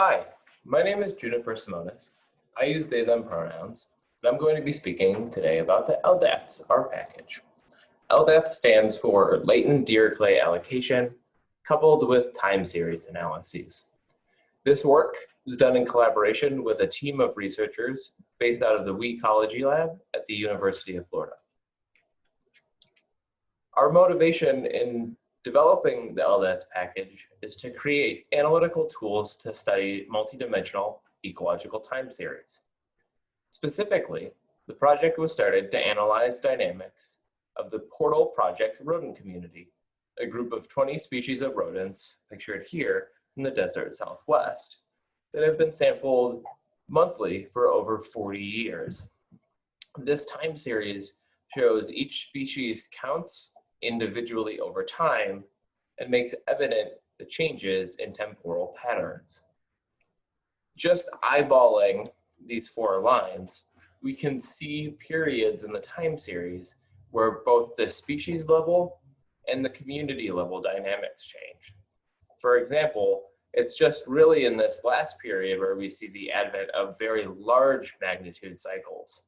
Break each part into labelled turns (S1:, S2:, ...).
S1: Hi, my name is Juniper Simonis. I use they, them pronouns, and I'm going to be speaking today about the LDATS R package. LDATS stands for Latent Dirichlet Allocation, coupled with time series analyses. This work was done in collaboration with a team of researchers based out of the Weecology Lab at the University of Florida. Our motivation in developing the LDATS package is to create analytical tools to study multidimensional ecological time series. Specifically, the project was started to analyze dynamics of the Portal Project rodent community, a group of 20 species of rodents pictured here in the desert southwest that have been sampled monthly for over 40 years. This time series shows each species counts individually over time and makes evident the changes in temporal patterns. Just eyeballing these four lines, we can see periods in the time series where both the species level and the community level dynamics change. For example, it's just really in this last period where we see the advent of very large magnitude cycles.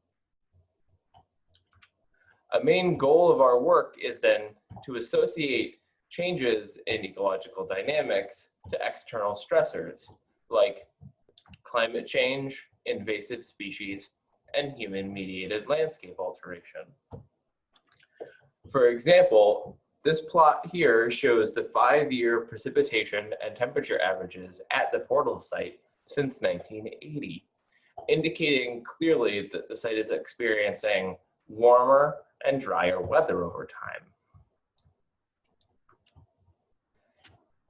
S1: A main goal of our work is then to associate changes in ecological dynamics to external stressors like climate change, invasive species, and human-mediated landscape alteration. For example, this plot here shows the five-year precipitation and temperature averages at the portal site since 1980, indicating clearly that the site is experiencing warmer and drier weather over time.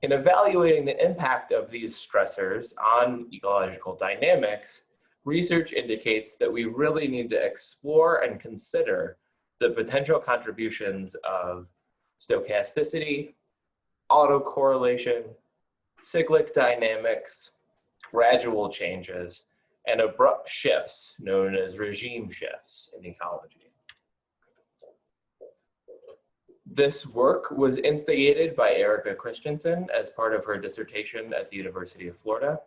S1: In evaluating the impact of these stressors on ecological dynamics, research indicates that we really need to explore and consider the potential contributions of stochasticity, autocorrelation, cyclic dynamics, gradual changes, and abrupt shifts known as regime shifts in ecology. This work was instigated by Erica Christensen as part of her dissertation at the University of Florida.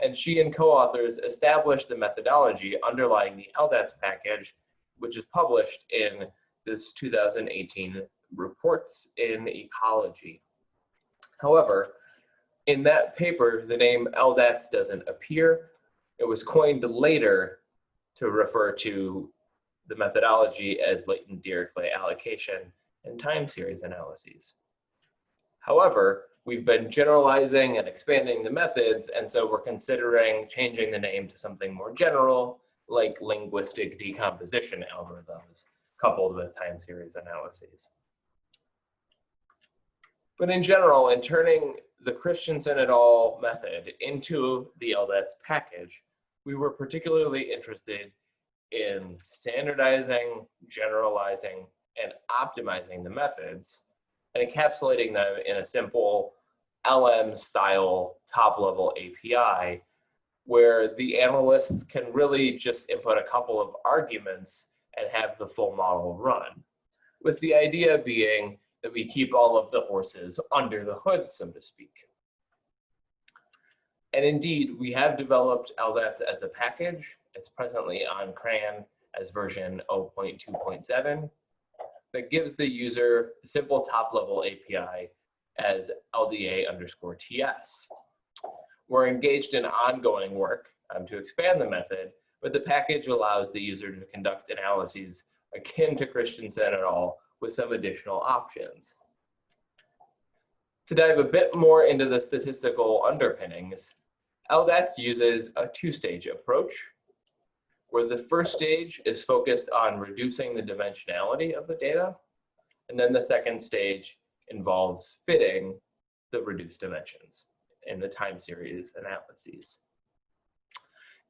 S1: And she and co-authors established the methodology underlying the LDATS package, which is published in this 2018 Reports in Ecology. However, in that paper, the name LDATS doesn't appear. It was coined later to refer to the methodology as latent Dirichlet allocation and time series analyses. However, we've been generalizing and expanding the methods, and so we're considering changing the name to something more general, like linguistic decomposition algorithms, coupled with time series analyses. But in general, in turning the Christensen et al. method into the LDATS package, we were particularly interested in standardizing, generalizing, and optimizing the methods and encapsulating them in a simple LM style top level API where the analyst can really just input a couple of arguments and have the full model run. With the idea being that we keep all of the horses under the hood, so to speak. And indeed, we have developed LDATS as a package. It's presently on CRAN as version 0.2.7 that gives the user a simple top level API as LDA underscore TS. We're engaged in ongoing work um, to expand the method, but the package allows the user to conduct analyses akin to Christensen et al. with some additional options. To dive a bit more into the statistical underpinnings, LDATS uses a two-stage approach where the first stage is focused on reducing the dimensionality of the data. And then the second stage involves fitting the reduced dimensions in the time series analyses.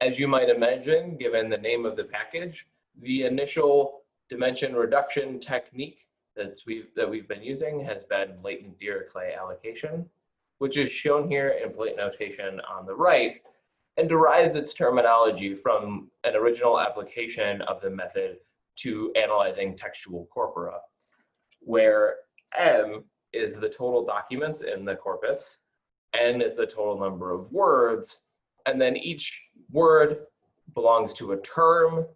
S1: As you might imagine, given the name of the package, the initial dimension reduction technique that's we've, that we've been using has been latent Dirichlet allocation, which is shown here in plate notation on the right, and derives its terminology from an original application of the method to analyzing textual corpora, where M is the total documents in the corpus, n is the total number of words, and then each word belongs to a term,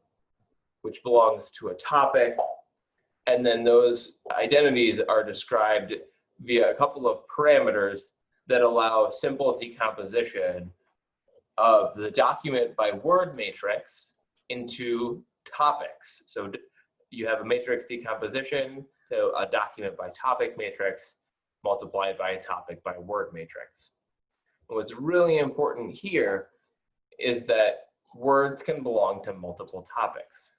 S1: which belongs to a topic, and then those identities are described via a couple of parameters that allow simple decomposition of the document by word matrix into topics. So you have a matrix decomposition to a document by topic matrix multiplied by a topic by word matrix. What's really important here is that words can belong to multiple topics.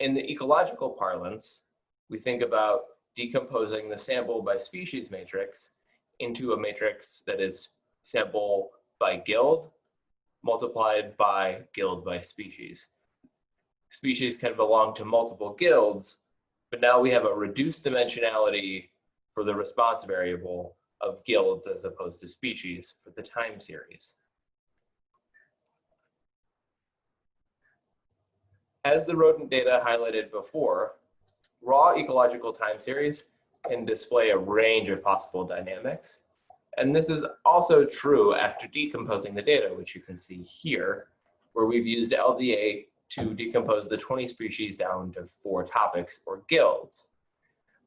S1: In the ecological parlance, we think about decomposing the sample by species matrix into a matrix that is sample by guild multiplied by guild by species. Species can belong to multiple guilds, but now we have a reduced dimensionality for the response variable of guilds as opposed to species for the time series. As the rodent data highlighted before, raw ecological time series can display a range of possible dynamics. And this is also true after decomposing the data, which you can see here, where we've used LDA to decompose the 20 species down to four topics or guilds.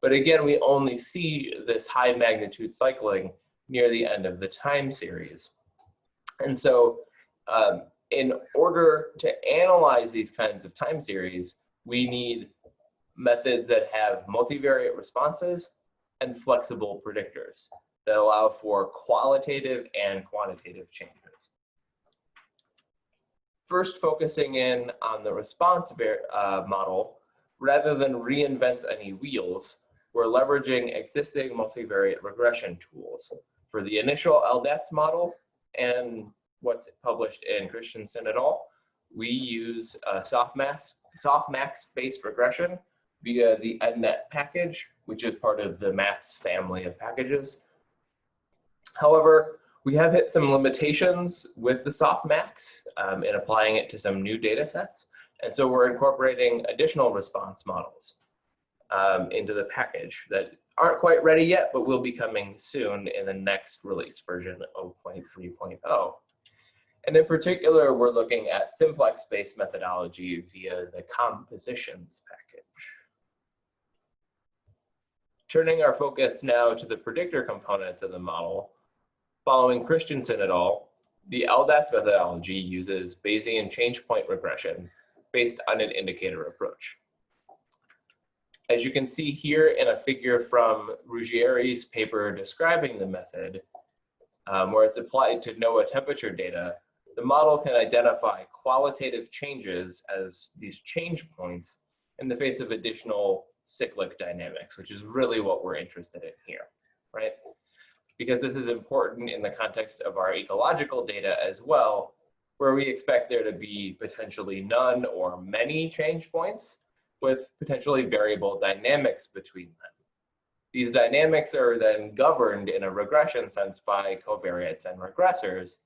S1: But again, we only see this high magnitude cycling near the end of the time series. And so um, in order to analyze these kinds of time series, we need methods that have multivariate responses and flexible predictors that allow for qualitative and quantitative changes. First, focusing in on the response uh, model, rather than reinvent any wheels, we're leveraging existing multivariate regression tools. For the initial LDATS model and what's published in Christensen et al., we use uh, softmax, softmax-based regression via the nnet package, which is part of the MATS family of packages. However, we have hit some limitations with the softmax um, in applying it to some new data sets. And so we're incorporating additional response models um, into the package that aren't quite ready yet, but will be coming soon in the next release version of 0.3.0. And in particular, we're looking at simplex-based methodology via the compositions package. Turning our focus now to the predictor components of the model, following Christensen et al., the LDATS methodology uses Bayesian change point regression based on an indicator approach. As you can see here in a figure from Ruggieri's paper describing the method, um, where it's applied to NOAA temperature data, the model can identify qualitative changes as these change points in the face of additional cyclic dynamics, which is really what we're interested in here, right? Because this is important in the context of our ecological data as well, where we expect there to be potentially none or many change points with potentially variable dynamics between them. These dynamics are then governed in a regression sense by covariates and regressors,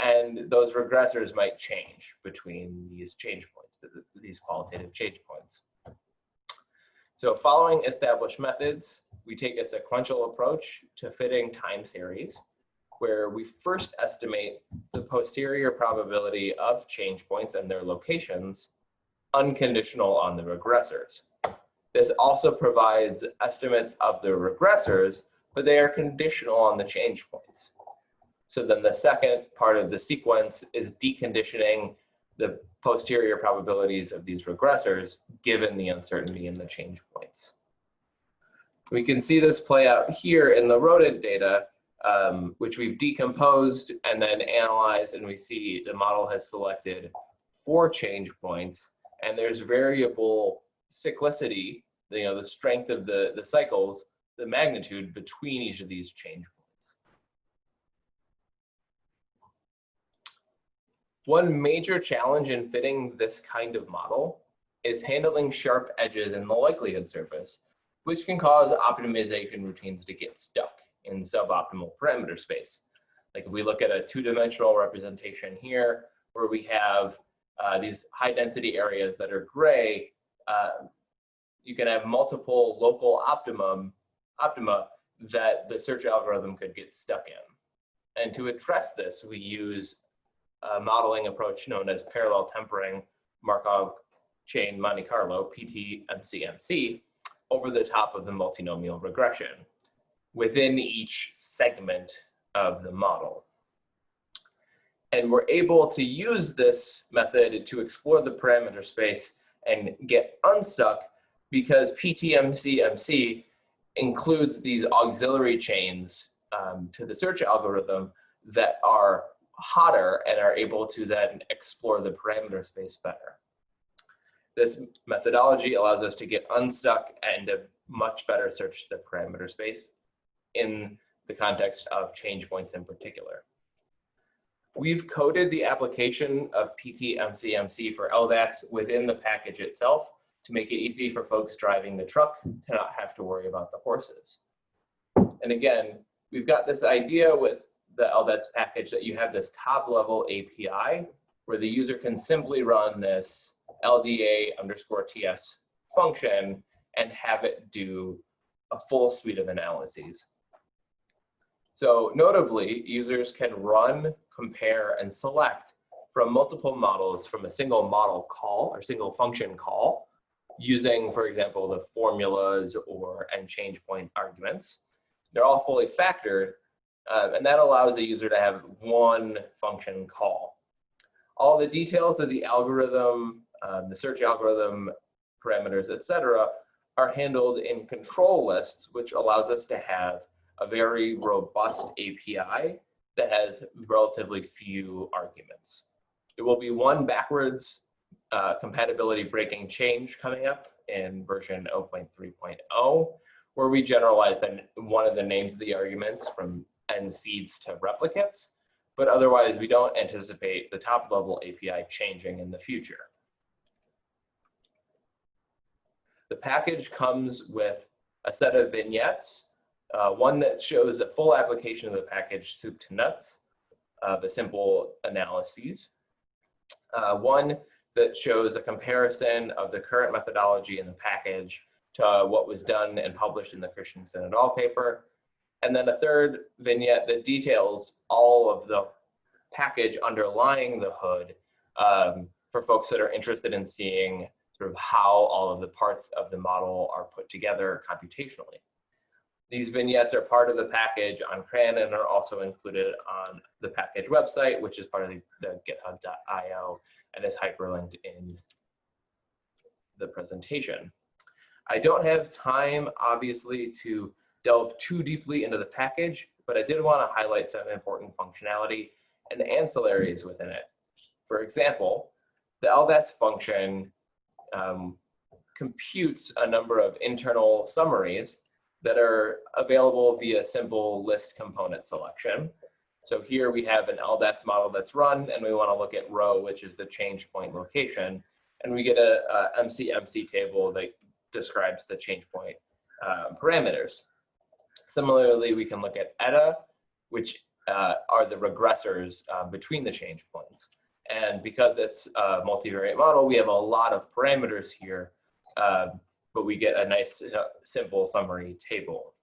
S1: and those regressors might change between these change points, these qualitative change points. So following established methods, we take a sequential approach to fitting time series where we first estimate the posterior probability of change points and their locations unconditional on the regressors. This also provides estimates of the regressors, but they are conditional on the change points. So then the second part of the sequence is deconditioning the posterior probabilities of these regressors given the uncertainty in the change points. We can see this play out here in the rodent data, um, which we've decomposed and then analyzed, and we see the model has selected four change points, and there's variable cyclicity, you know, the strength of the, the cycles, the magnitude between each of these change points. One major challenge in fitting this kind of model is handling sharp edges in the likelihood surface, which can cause optimization routines to get stuck in suboptimal parameter space. Like if we look at a two-dimensional representation here, where we have uh, these high density areas that are gray, uh, you can have multiple local optimum optima that the search algorithm could get stuck in. And to address this, we use a modeling approach known as parallel tempering Markov chain Monte Carlo, PTMCMC, over the top of the multinomial regression within each segment of the model. And we're able to use this method to explore the parameter space and get unstuck because PTMCMC includes these auxiliary chains um, to the search algorithm that are hotter and are able to then explore the parameter space better. This methodology allows us to get unstuck and to much better search the parameter space in the context of change points in particular. We've coded the application of PTMCMC for LDATs within the package itself to make it easy for folks driving the truck to not have to worry about the horses. And again, we've got this idea with the LDATs package that you have this top level API where the user can simply run this LDA underscore TS function and have it do a full suite of analyses. So notably, users can run, compare, and select from multiple models from a single model call or single function call using, for example, the formulas or and change point arguments. They're all fully factored, uh, and that allows the user to have one function call. All the details of the algorithm, um, the search algorithm parameters, etc., are handled in control lists, which allows us to have a very robust API that has relatively few arguments. There will be one backwards uh, compatibility breaking change coming up in version 0.3.0, where we generalize then one of the names of the arguments from nseeds to replicates, but otherwise we don't anticipate the top level API changing in the future. The package comes with a set of vignettes uh, one that shows a full application of the package soup to nuts, uh, the simple analyses. Uh, one that shows a comparison of the current methodology in the package to what was done and published in the Christensen et al. paper. And then a third vignette that details all of the package underlying the hood um, for folks that are interested in seeing sort of how all of the parts of the model are put together computationally. These vignettes are part of the package on CRAN and are also included on the package website, which is part of the, the github.io and is hyperlinked in the presentation. I don't have time, obviously, to delve too deeply into the package, but I did want to highlight some important functionality and ancillaries within it. For example, the LDATS function um, computes a number of internal summaries that are available via simple list component selection. So here we have an LDATS model that's run and we wanna look at rho, which is the change point location. And we get a, a MCMC table that describes the change point uh, parameters. Similarly, we can look at ETA, which uh, are the regressors uh, between the change points. And because it's a multivariate model, we have a lot of parameters here uh, but we get a nice uh, simple summary table.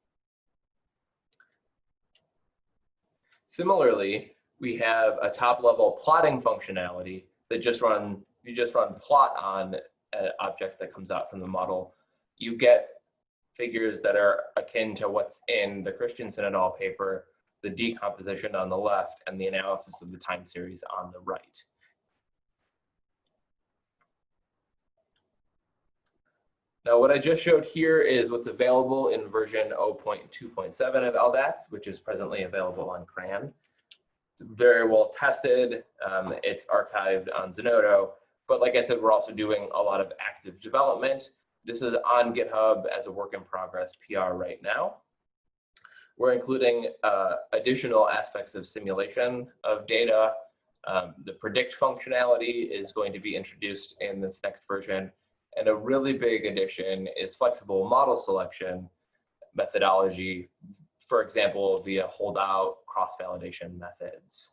S1: Similarly, we have a top level plotting functionality that just run, you just run plot on an object that comes out from the model. You get figures that are akin to what's in the Christensen et al. paper, the decomposition on the left, and the analysis of the time series on the right. Now, what I just showed here is what's available in version 0.2.7 of LDATS, which is presently available on CRAN. It's very well tested. Um, it's archived on Zenodo. But like I said, we're also doing a lot of active development. This is on GitHub as a work in progress PR right now. We're including uh, additional aspects of simulation of data. Um, the predict functionality is going to be introduced in this next version. And a really big addition is flexible model selection methodology, for example, via holdout cross-validation methods.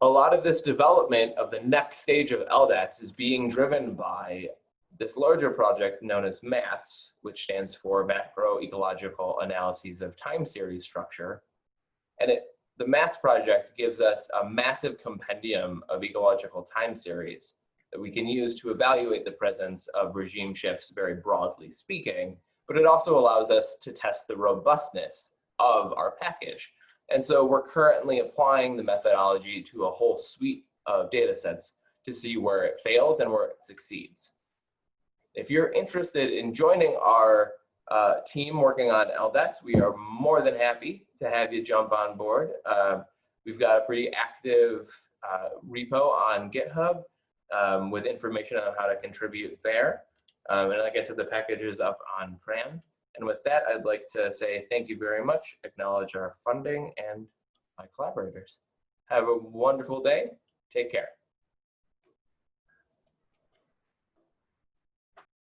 S1: A lot of this development of the next stage of LDATS is being driven by this larger project known as MATS, which stands for Macro Ecological Analyses of Time Series Structure. And it, the MATS project gives us a massive compendium of ecological time series that we can use to evaluate the presence of regime shifts very broadly speaking, but it also allows us to test the robustness of our package. And so we're currently applying the methodology to a whole suite of data sets to see where it fails and where it succeeds. If you're interested in joining our uh, team working on LDATs, we are more than happy to have you jump on board. Uh, we've got a pretty active uh, repo on GitHub um, with information on how to contribute there. Um, and like I said, the package is up on CRAN. And with that, I'd like to say thank you very much, acknowledge our funding and my collaborators. Have a wonderful day. Take care.